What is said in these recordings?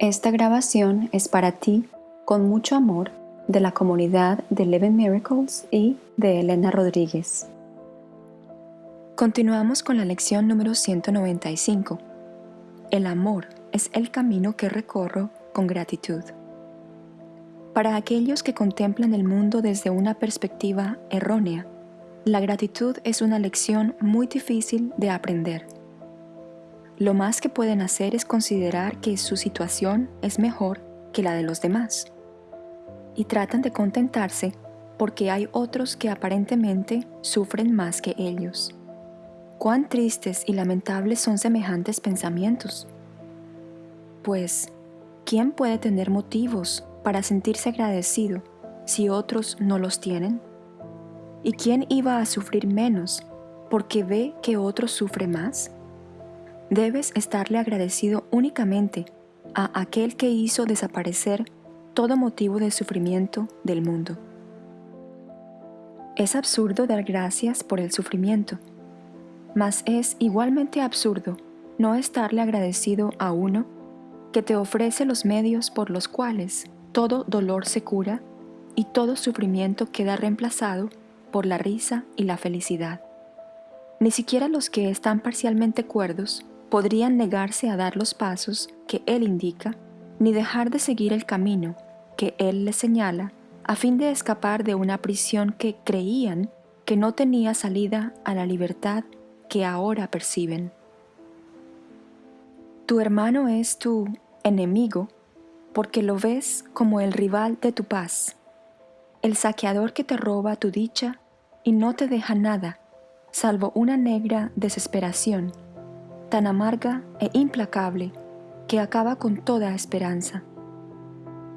Esta grabación es para ti, con mucho amor, de la comunidad de Eleven Miracles y de Elena Rodríguez. Continuamos con la lección número 195. El amor es el camino que recorro con gratitud. Para aquellos que contemplan el mundo desde una perspectiva errónea, la gratitud es una lección muy difícil de aprender. Lo más que pueden hacer es considerar que su situación es mejor que la de los demás. Y tratan de contentarse porque hay otros que aparentemente sufren más que ellos. Cuán tristes y lamentables son semejantes pensamientos. Pues, ¿quién puede tener motivos para sentirse agradecido si otros no los tienen? ¿Y quién iba a sufrir menos porque ve que otro sufre más? Debes estarle agradecido únicamente a aquel que hizo desaparecer todo motivo de sufrimiento del mundo. Es absurdo dar gracias por el sufrimiento, mas es igualmente absurdo no estarle agradecido a uno que te ofrece los medios por los cuales todo dolor se cura y todo sufrimiento queda reemplazado por la risa y la felicidad. Ni siquiera los que están parcialmente cuerdos podrían negarse a dar los pasos que Él indica, ni dejar de seguir el camino que Él les señala, a fin de escapar de una prisión que creían que no tenía salida a la libertad que ahora perciben. Tu hermano es tu enemigo porque lo ves como el rival de tu paz, el saqueador que te roba tu dicha y no te deja nada, salvo una negra desesperación tan amarga e implacable que acaba con toda esperanza.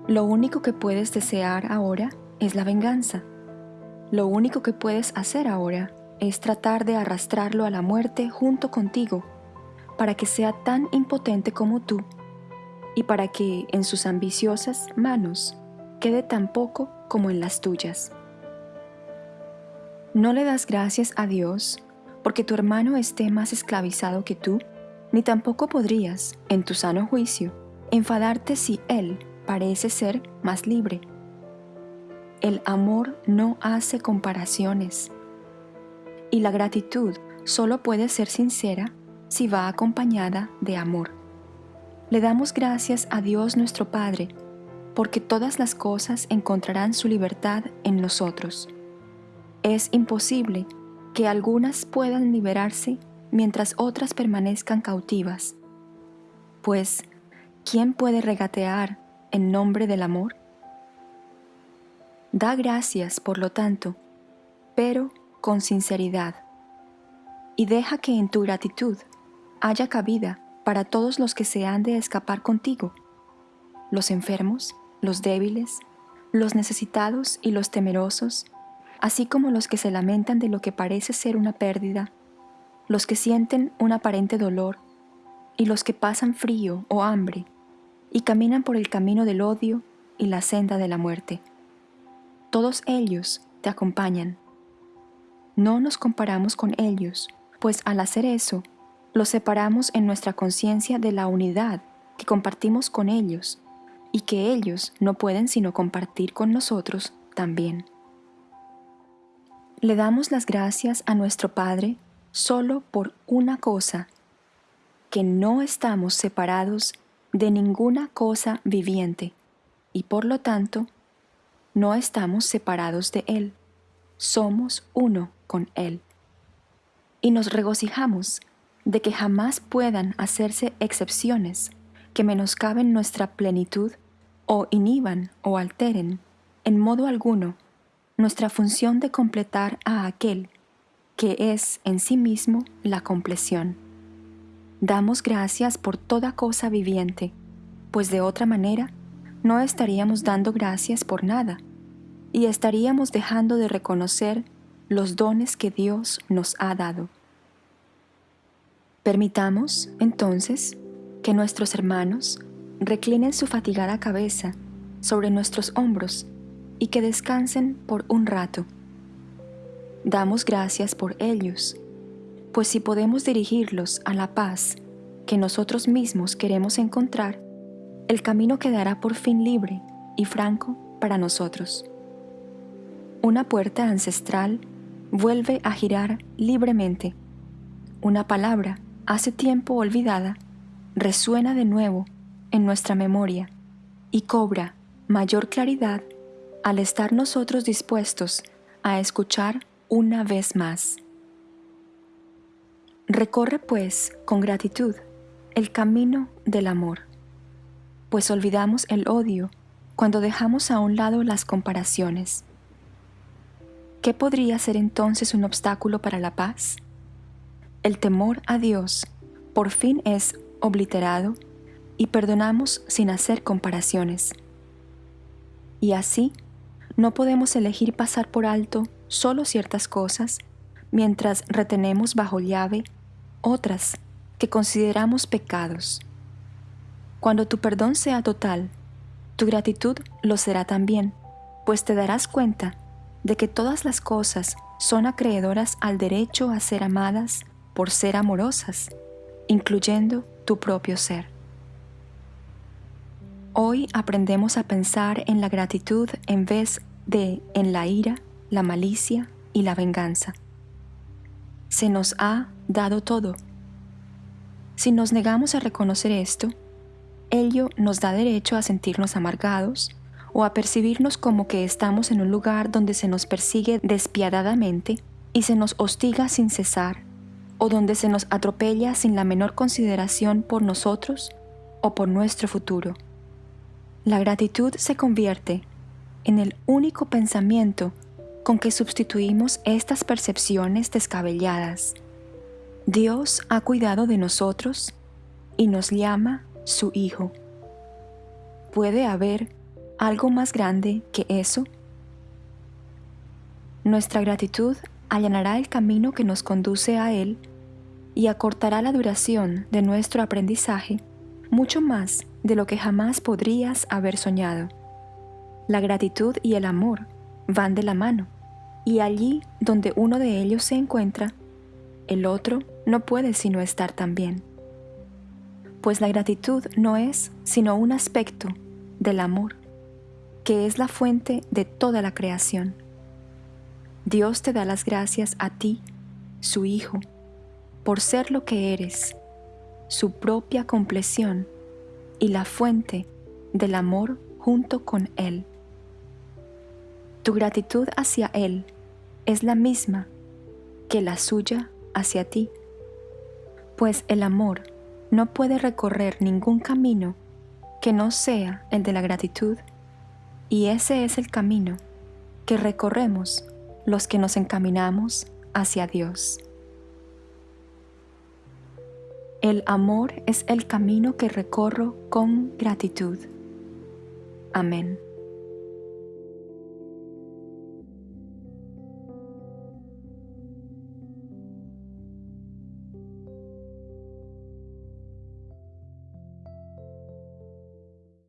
Lo único que puedes desear ahora es la venganza. Lo único que puedes hacer ahora es tratar de arrastrarlo a la muerte junto contigo, para que sea tan impotente como tú y para que en sus ambiciosas manos quede tan poco como en las tuyas. No le das gracias a Dios porque tu hermano esté más esclavizado que tú, ni tampoco podrías, en tu sano juicio, enfadarte si él parece ser más libre. El amor no hace comparaciones y la gratitud solo puede ser sincera si va acompañada de amor. Le damos gracias a Dios nuestro Padre, porque todas las cosas encontrarán su libertad en nosotros. Es imposible que algunas puedan liberarse mientras otras permanezcan cautivas. Pues, ¿quién puede regatear en nombre del amor? Da gracias, por lo tanto, pero con sinceridad, y deja que en tu gratitud haya cabida para todos los que se han de escapar contigo, los enfermos, los débiles, los necesitados y los temerosos, así como los que se lamentan de lo que parece ser una pérdida, los que sienten un aparente dolor y los que pasan frío o hambre y caminan por el camino del odio y la senda de la muerte. Todos ellos te acompañan. No nos comparamos con ellos, pues al hacer eso, los separamos en nuestra conciencia de la unidad que compartimos con ellos y que ellos no pueden sino compartir con nosotros también. Le damos las gracias a nuestro Padre solo por una cosa, que no estamos separados de ninguna cosa viviente y por lo tanto no estamos separados de Él, somos uno con Él. Y nos regocijamos de que jamás puedan hacerse excepciones que menoscaben nuestra plenitud o inhiban o alteren en modo alguno nuestra función de completar a aquel que es en sí mismo la compleción. Damos gracias por toda cosa viviente, pues de otra manera no estaríamos dando gracias por nada y estaríamos dejando de reconocer los dones que Dios nos ha dado. Permitamos, entonces, que nuestros hermanos reclinen su fatigada cabeza sobre nuestros hombros y que descansen por un rato. Damos gracias por ellos, pues si podemos dirigirlos a la paz que nosotros mismos queremos encontrar, el camino quedará por fin libre y franco para nosotros. Una puerta ancestral vuelve a girar libremente. Una palabra, hace tiempo olvidada, resuena de nuevo en nuestra memoria y cobra mayor claridad al estar nosotros dispuestos a escuchar una vez más. Recorre pues con gratitud el camino del amor, pues olvidamos el odio cuando dejamos a un lado las comparaciones. ¿Qué podría ser entonces un obstáculo para la paz? El temor a Dios por fin es obliterado y perdonamos sin hacer comparaciones. Y así, no podemos elegir pasar por alto solo ciertas cosas mientras retenemos bajo llave otras que consideramos pecados. Cuando tu perdón sea total, tu gratitud lo será también, pues te darás cuenta de que todas las cosas son acreedoras al derecho a ser amadas por ser amorosas, incluyendo tu propio ser. Hoy aprendemos a pensar en la gratitud en vez de en la ira, la malicia y la venganza se nos ha dado todo. Si nos negamos a reconocer esto, ello nos da derecho a sentirnos amargados o a percibirnos como que estamos en un lugar donde se nos persigue despiadadamente y se nos hostiga sin cesar, o donde se nos atropella sin la menor consideración por nosotros o por nuestro futuro. La gratitud se convierte en el único pensamiento con que sustituimos estas percepciones descabelladas. Dios ha cuidado de nosotros y nos llama su Hijo. ¿Puede haber algo más grande que eso? Nuestra gratitud allanará el camino que nos conduce a Él y acortará la duración de nuestro aprendizaje mucho más de lo que jamás podrías haber soñado. La gratitud y el amor van de la mano, y allí donde uno de ellos se encuentra, el otro no puede sino estar también. Pues la gratitud no es sino un aspecto del amor, que es la fuente de toda la creación. Dios te da las gracias a ti, su Hijo, por ser lo que eres, su propia compleción y la fuente del amor junto con Él. Tu gratitud hacia Él es la misma que la suya hacia ti, pues el amor no puede recorrer ningún camino que no sea el de la gratitud, y ese es el camino que recorremos los que nos encaminamos hacia Dios. El amor es el camino que recorro con gratitud. Amén.